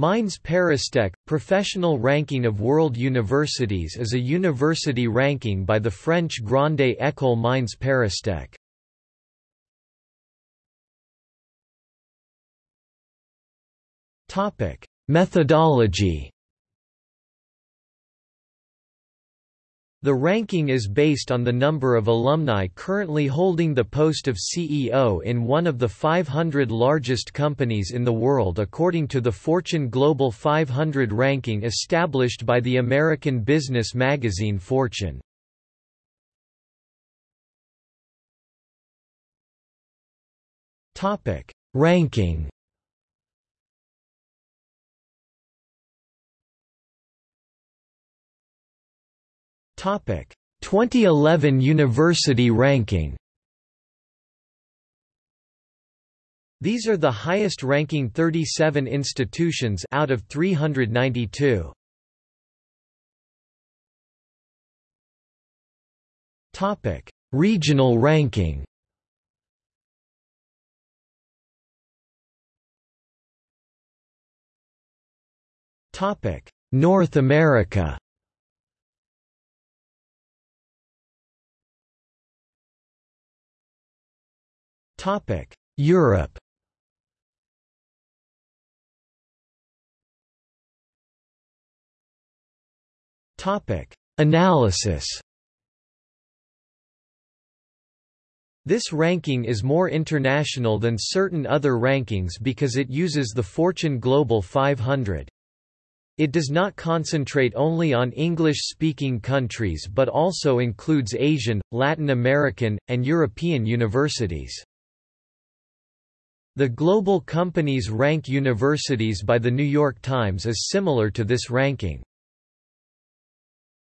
Mines Paristech – Professional Ranking of World Universities is a university ranking by the French Grande École Mines Paristech. Methodology The ranking is based on the number of alumni currently holding the post of CEO in one of the 500 largest companies in the world according to the Fortune Global 500 ranking established by the American business magazine Fortune. Ranking Topic: 2011 University ranking. These are the highest ranking 37 institutions out of 392. Topic: Regional ranking. Topic: North America. Topic: Europe. Topic: Analysis. This ranking is more international than certain other rankings because it uses the Fortune Global 500. It does not concentrate only on English-speaking countries but also includes Asian, Latin American, and European universities. The Global Companies Rank Universities by The New York Times is similar to this ranking.